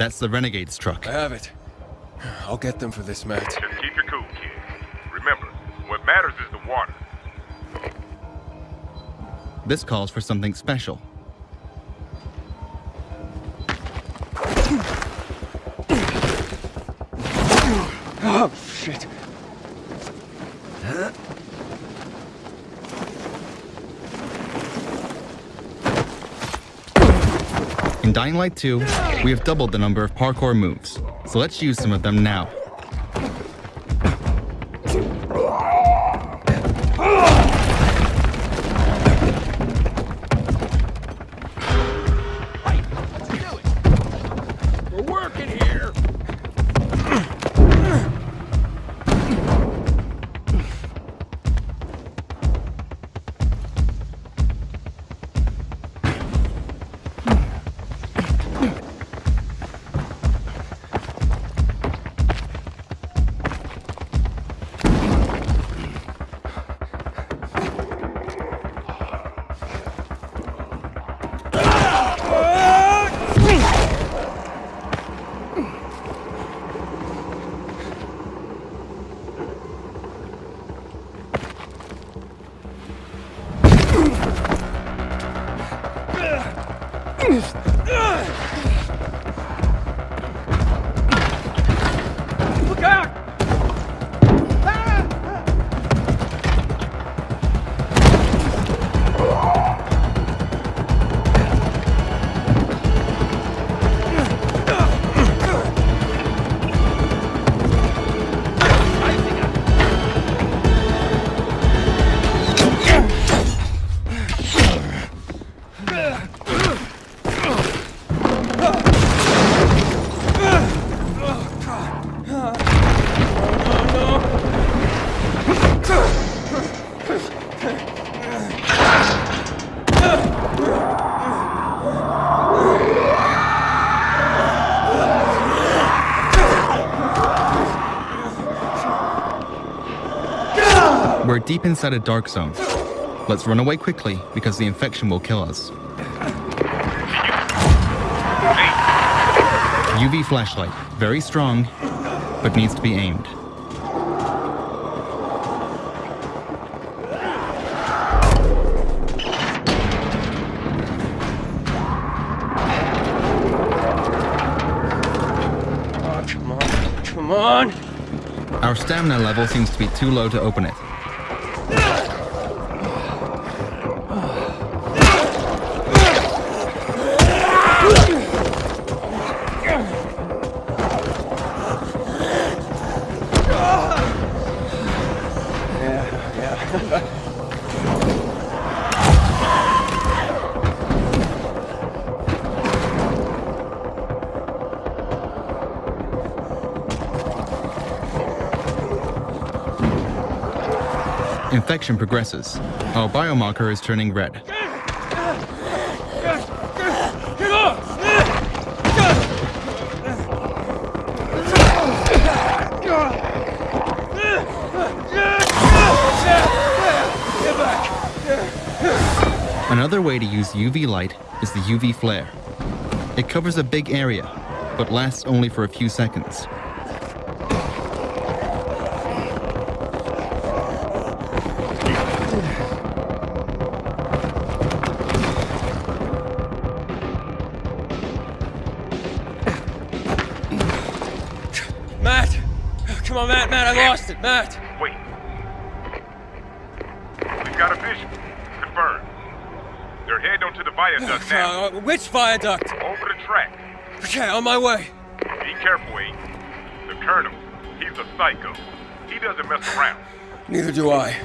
That's the Renegade's truck. I have it. I'll get them for this, Matt. Just keep your cool, kid. Remember, what matters is the water. This calls for something special. Oh, shit. In Dying Light 2, we have doubled the number of parkour moves, so let's use some of them now. We're deep inside a dark zone. Let's run away quickly because the infection will kill us. UV flashlight, very strong, but needs to be aimed. Oh, come on. Come on. Our stamina level seems to be too low to open it. Infection progresses. Our biomarker is turning red. Another way to use UV light is the UV flare. It covers a big area, but lasts only for a few seconds. Matt! Oh, come on, Matt, Matt, I lost it, Matt! The viaduct now. Uh, which viaduct? Over the track. Okay, on my way. Be careful, Aiden. The Colonel, he's a psycho. He doesn't mess around. Neither do I.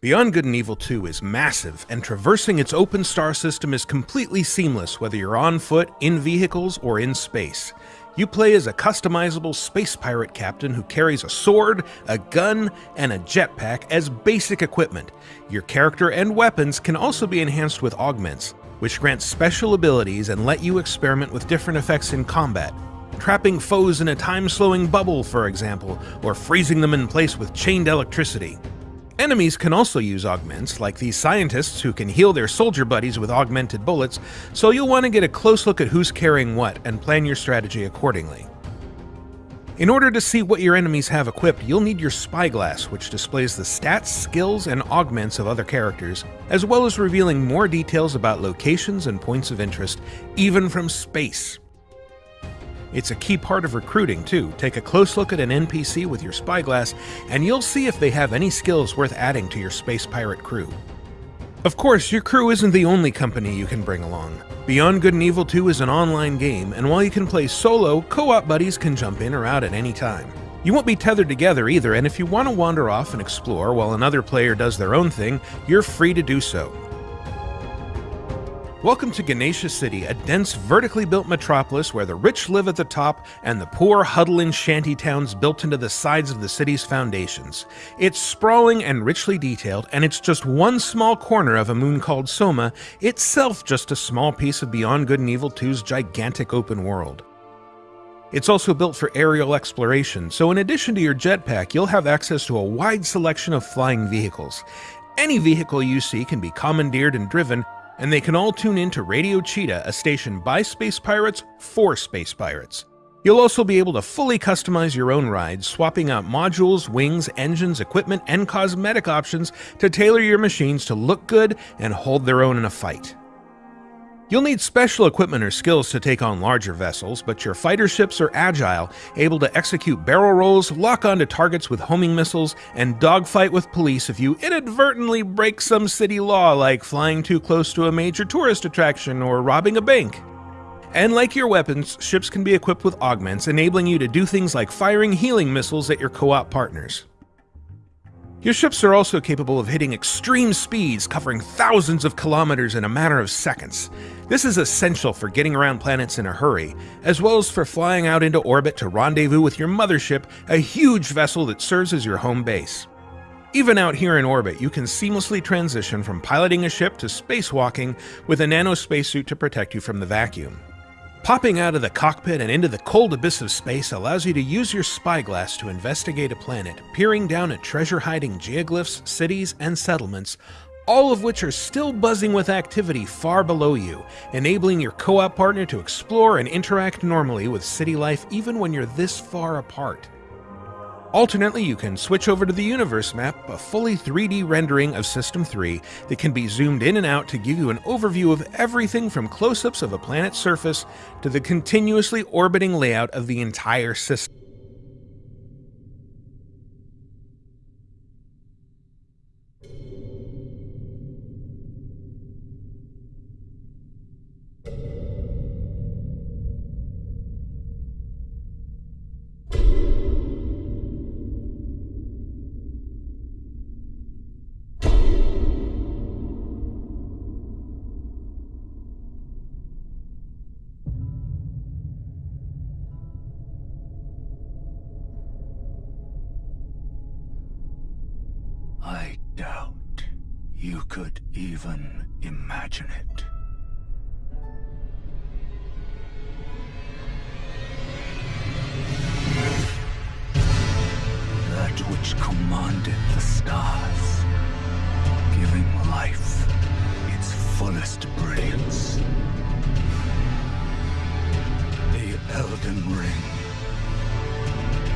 Beyond Good and Evil 2 is massive, and traversing its open star system is completely seamless whether you're on foot, in vehicles, or in space. You play as a customizable space pirate captain who carries a sword, a gun, and a jetpack as basic equipment. Your character and weapons can also be enhanced with augments, which grant special abilities and let you experiment with different effects in combat. Trapping foes in a time slowing bubble, for example, or freezing them in place with chained electricity. Enemies can also use augments, like these scientists who can heal their soldier buddies with augmented bullets, so you'll want to get a close look at who's carrying what and plan your strategy accordingly. In order to see what your enemies have equipped, you'll need your spyglass, which displays the stats, skills, and augments of other characters, as well as revealing more details about locations and points of interest, even from space. It's a key part of recruiting, too. Take a close look at an NPC with your spyglass, and you'll see if they have any skills worth adding to your space pirate crew. Of course, your crew isn't the only company you can bring along. Beyond Good and Evil 2 is an online game, and while you can play solo, co-op buddies can jump in or out at any time. You won't be tethered together either, and if you want to wander off and explore while another player does their own thing, you're free to do so. Welcome to Ganesha City, a dense, vertically built metropolis where the rich live at the top and the poor huddle in shanty towns built into the sides of the city's foundations. It's sprawling and richly detailed, and it's just one small corner of a moon called Soma, itself just a small piece of Beyond Good and Evil 2's gigantic open world. It's also built for aerial exploration, so in addition to your jetpack, you'll have access to a wide selection of flying vehicles. Any vehicle you see can be commandeered and driven, and they can all tune in to Radio Cheetah, a station by Space Pirates for Space Pirates. You'll also be able to fully customize your own rides, swapping out modules, wings, engines, equipment, and cosmetic options to tailor your machines to look good and hold their own in a fight. You'll need special equipment or skills to take on larger vessels, but your fighter ships are agile, able to execute barrel rolls, lock onto targets with homing missiles, and dogfight with police if you inadvertently break some city law like flying too close to a major tourist attraction or robbing a bank. And like your weapons, ships can be equipped with augments, enabling you to do things like firing healing missiles at your co-op partners. Your ships are also capable of hitting extreme speeds, covering thousands of kilometers in a matter of seconds. This is essential for getting around planets in a hurry, as well as for flying out into orbit to rendezvous with your mothership, a huge vessel that serves as your home base. Even out here in orbit, you can seamlessly transition from piloting a ship to spacewalking with a nano spacesuit to protect you from the vacuum. Popping out of the cockpit and into the cold abyss of space allows you to use your spyglass to investigate a planet, peering down at treasure hiding geoglyphs, cities, and settlements, all of which are still buzzing with activity far below you, enabling your co op partner to explore and interact normally with city life even when you're this far apart. Alternately, you can switch over to the Universe map, a fully 3D rendering of System 3 that can be zoomed in and out to give you an overview of everything from close-ups of a planet's surface to the continuously orbiting layout of the entire system. Elden Ring.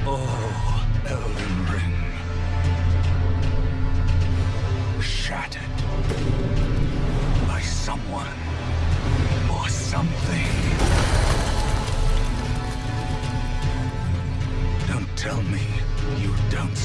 Oh, Elden Ring. shattered by someone or something. Don't tell me you don't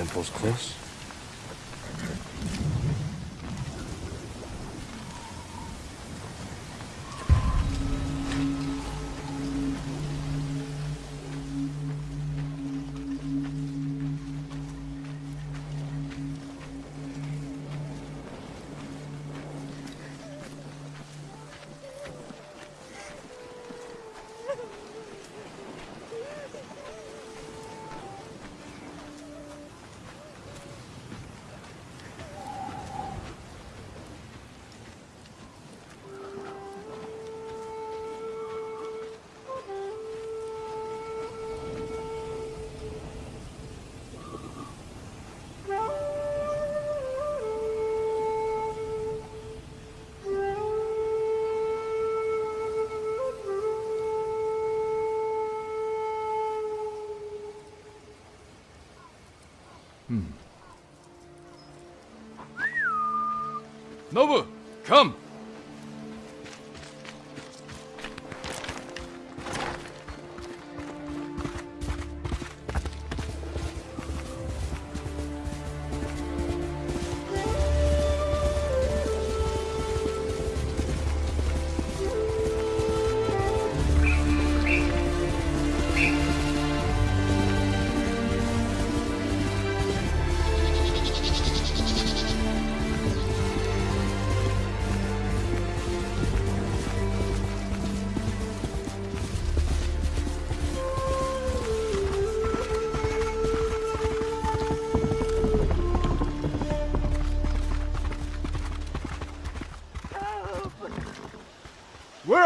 temple's close. Nobu, come!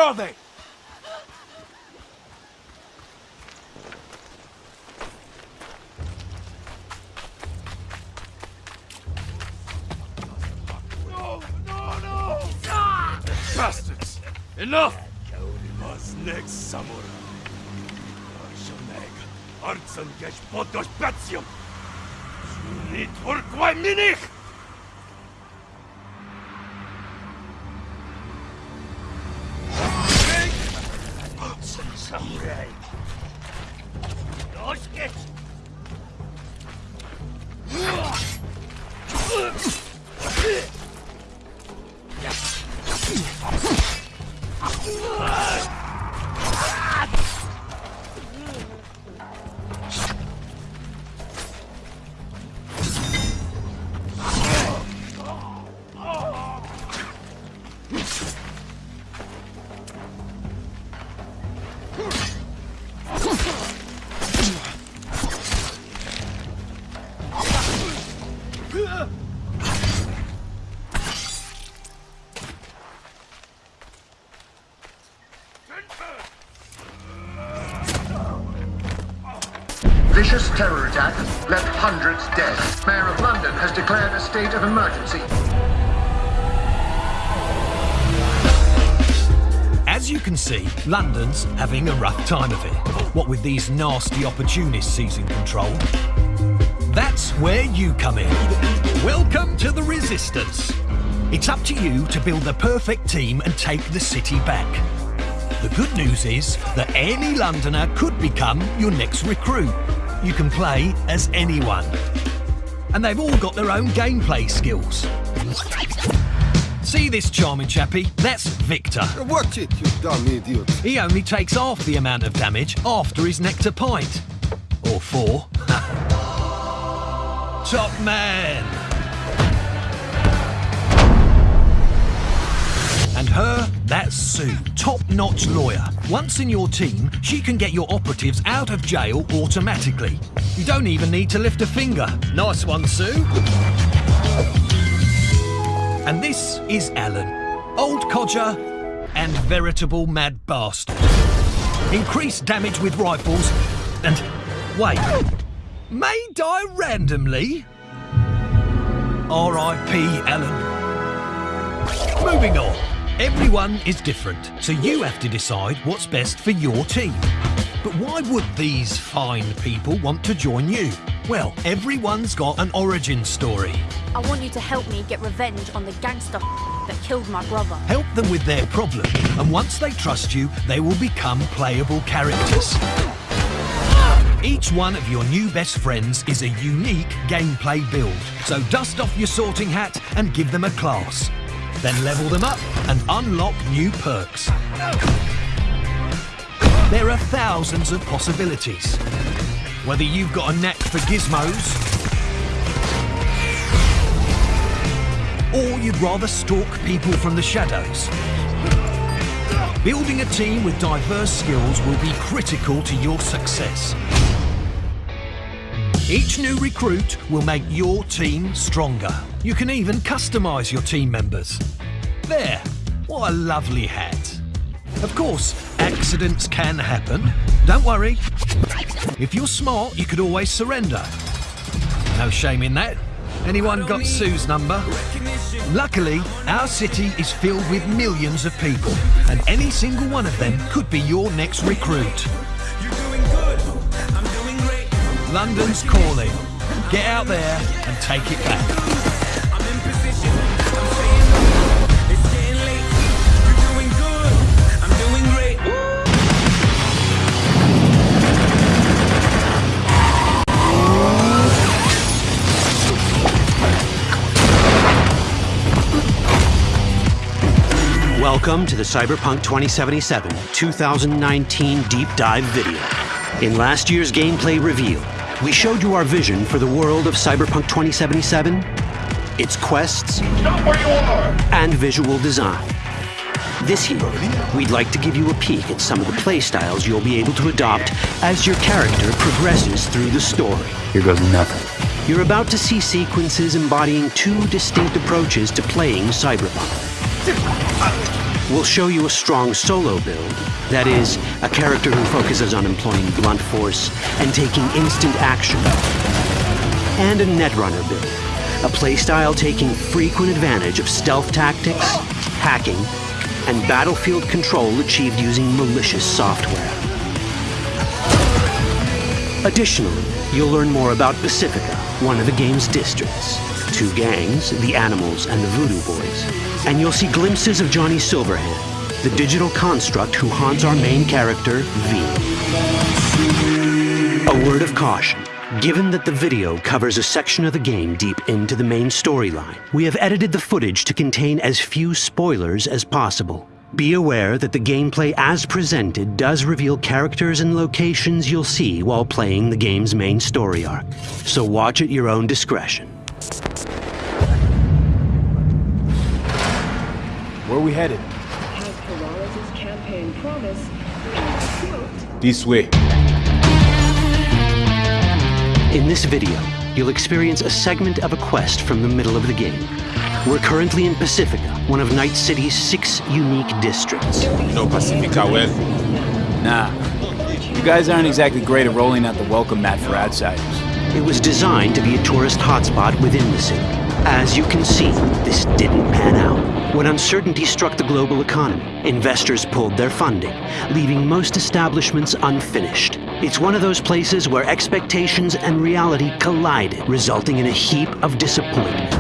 Are they? No, no, no! Bastards! Enough! Was next samurai. Arshoneg, Artsan gesh podos patium. Sunit urquai minich! Vicious terror attack left hundreds dead. Mayor of London has declared a state of emergency. As you can see, London's having a rough time of it. What with these nasty opportunists seizing control. That's where you come in. Welcome to the Resistance. It's up to you to build the perfect team and take the city back. The good news is that any Londoner could become your next recruit. You can play as anyone. And they've all got their own gameplay skills. See this charming chappie? That's Victor. Watch it, you dumb idiot. He only takes half the amount of damage after his nectar pint. Or four. Top man! And her, that's Sue, top-notch lawyer. Once in your team, she can get your operatives out of jail automatically. You don't even need to lift a finger. Nice one, Sue. And this is Alan, old codger and veritable mad bastard. Increased damage with rifles and... wait, may die randomly? R.I.P. Alan. Moving on. Everyone is different, so you have to decide what's best for your team. But why would these fine people want to join you? Well, everyone's got an origin story. I want you to help me get revenge on the gangster that killed my brother. Help them with their problem, and once they trust you, they will become playable characters. Each one of your new best friends is a unique gameplay build, so dust off your sorting hat and give them a class. Then level them up and unlock new perks. There are thousands of possibilities. Whether you've got a knack for gizmos, or you'd rather stalk people from the shadows. Building a team with diverse skills will be critical to your success. Each new recruit will make your team stronger. You can even customise your team members. There, what a lovely hat. Of course, accidents can happen. Don't worry. If you're smart, you could always surrender. No shame in that. Anyone got Sue's number? Luckily, our city is filled with millions of people, and any single one of them could be your next recruit. London's calling. Get out there and take it back. Welcome to the Cyberpunk 2077 2019 Deep Dive video. In last year's gameplay reveal, we showed you our vision for the world of Cyberpunk 2077, its quests, and visual design. This year, we'd like to give you a peek at some of the playstyles you'll be able to adopt as your character progresses through the story. Here goes nothing. You're about to see sequences embodying two distinct approaches to playing Cyberpunk. We'll show you a strong solo build. That is, a character who focuses on employing blunt force and taking instant action. And a Netrunner build. A playstyle taking frequent advantage of stealth tactics, hacking, and battlefield control achieved using malicious software. Additionally, you'll learn more about Pacifica, one of the game's districts. Two gangs, the Animals and the Voodoo Boys. And you'll see glimpses of Johnny Silverhand, the digital construct who haunts our main character, V. A word of caution. Given that the video covers a section of the game deep into the main storyline, we have edited the footage to contain as few spoilers as possible. Be aware that the gameplay as presented does reveal characters and locations you'll see while playing the game's main story arc. So watch at your own discretion. Where are we headed? As Peralez' campaign promise, quote, This way. In this video, you'll experience a segment of a quest from the middle of the game. We're currently in Pacifica, one of Night City's six unique districts. No Pacifica well. Nah. You guys aren't exactly great at rolling out the welcome mat for outsiders. It was designed to be a tourist hotspot within the city. As you can see, this didn't pan out. When uncertainty struck the global economy, investors pulled their funding, leaving most establishments unfinished. It's one of those places where expectations and reality collided, resulting in a heap of disappointment.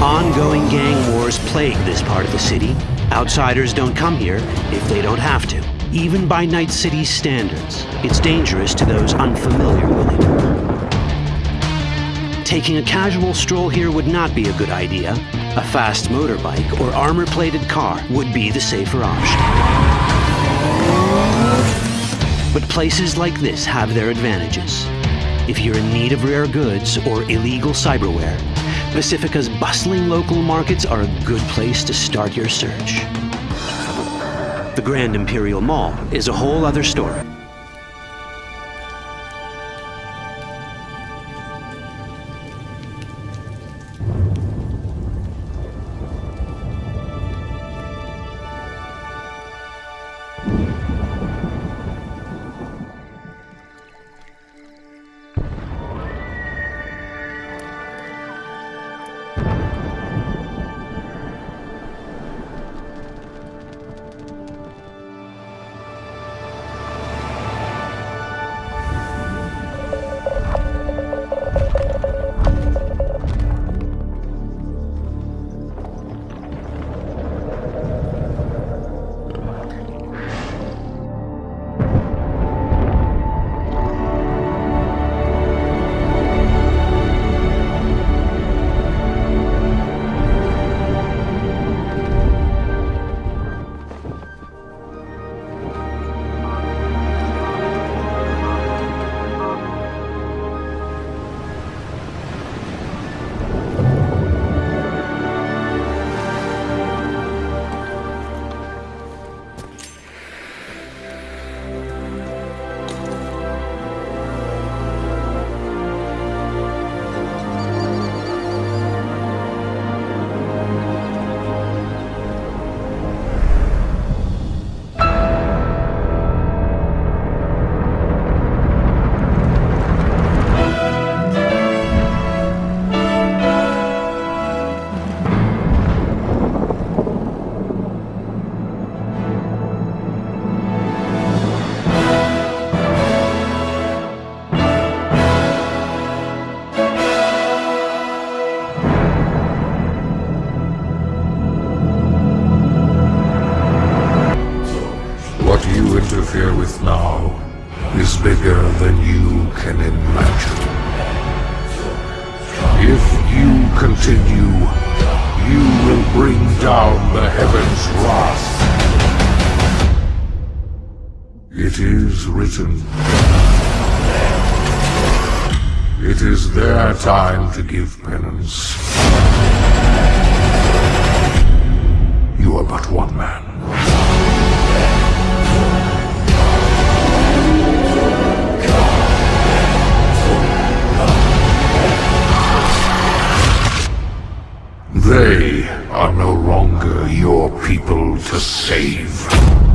Ongoing gang wars plague this part of the city. Outsiders don't come here if they don't have to. Even by Night City's standards, it's dangerous to those unfamiliar with it. Taking a casual stroll here would not be a good idea. A fast motorbike or armor-plated car would be the safer option. But places like this have their advantages. If you're in need of rare goods or illegal cyberware, Pacifica's bustling local markets are a good place to start your search. The Grand Imperial Mall is a whole other story. It is their time to give penance. You are but one man. They are no longer your people to save.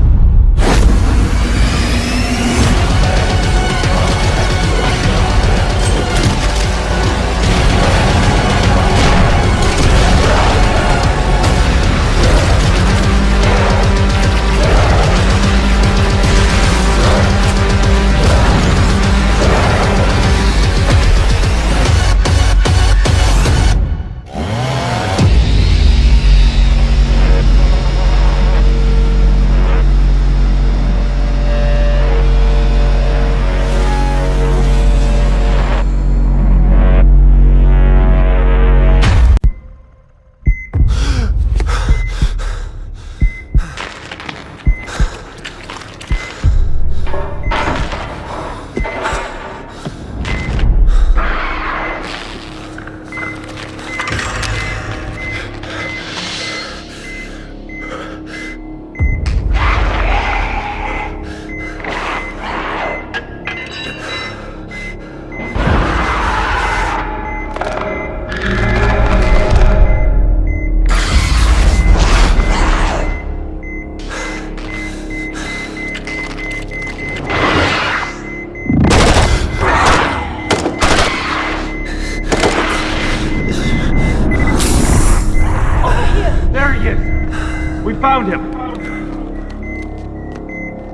Found him!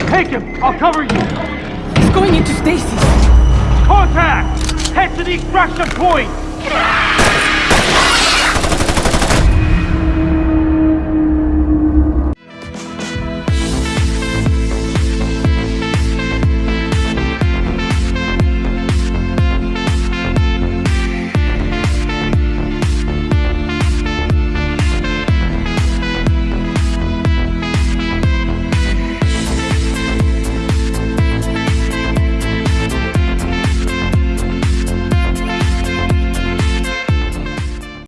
Take him! I'll cover you! He's going into stasis! Contact! Head to the extraction point!